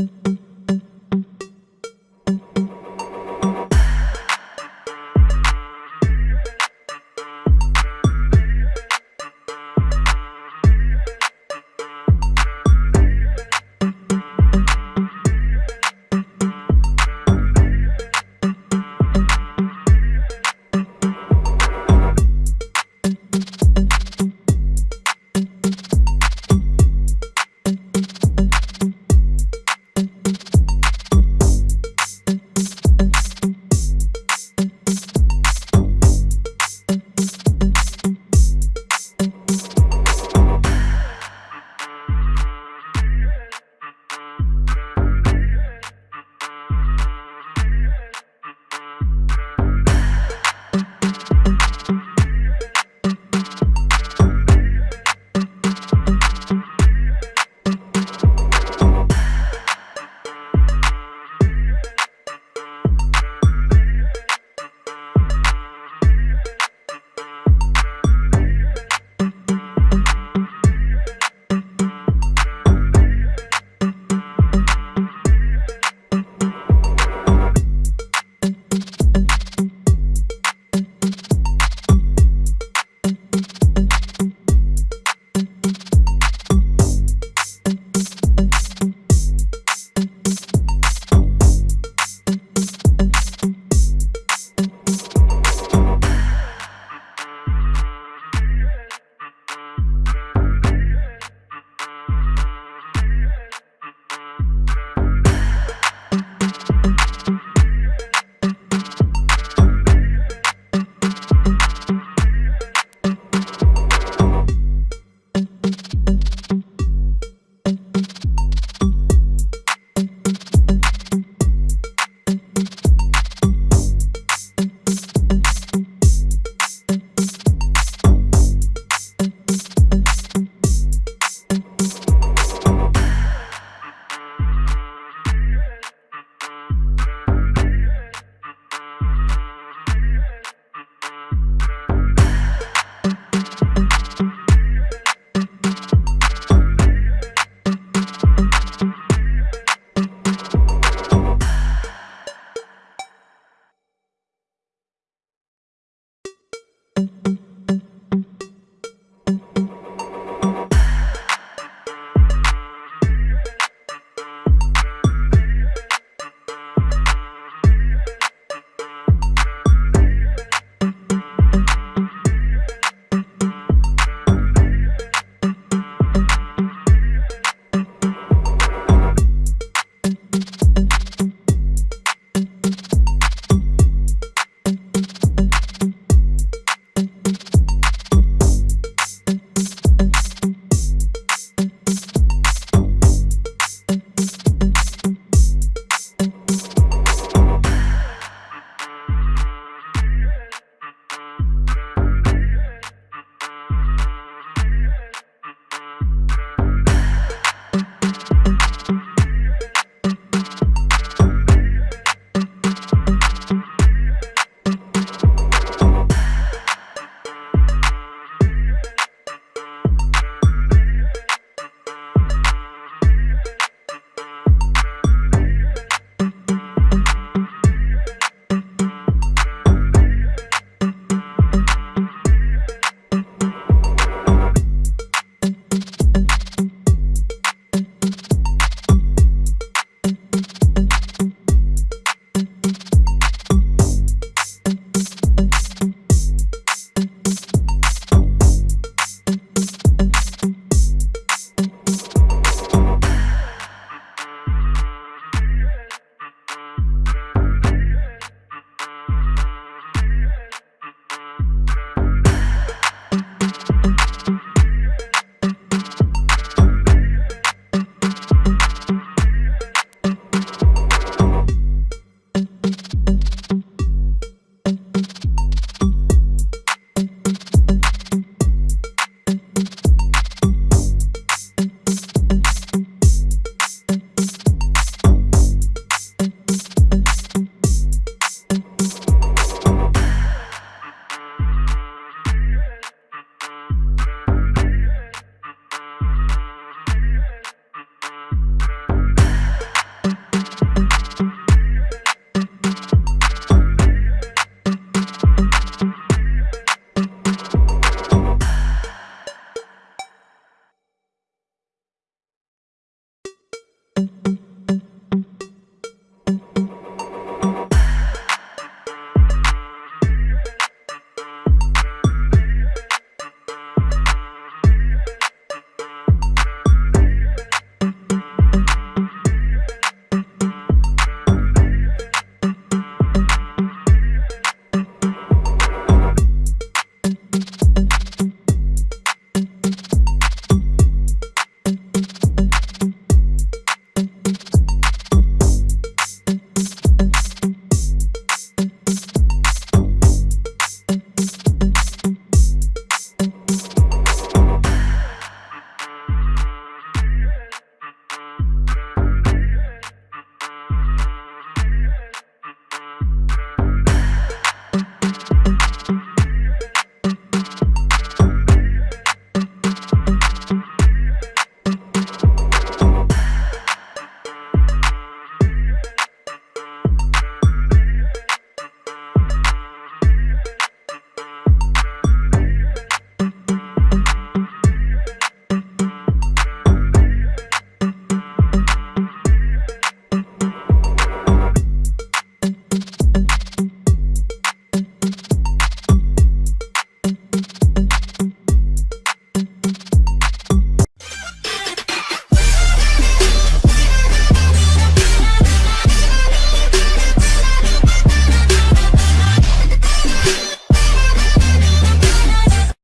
Thank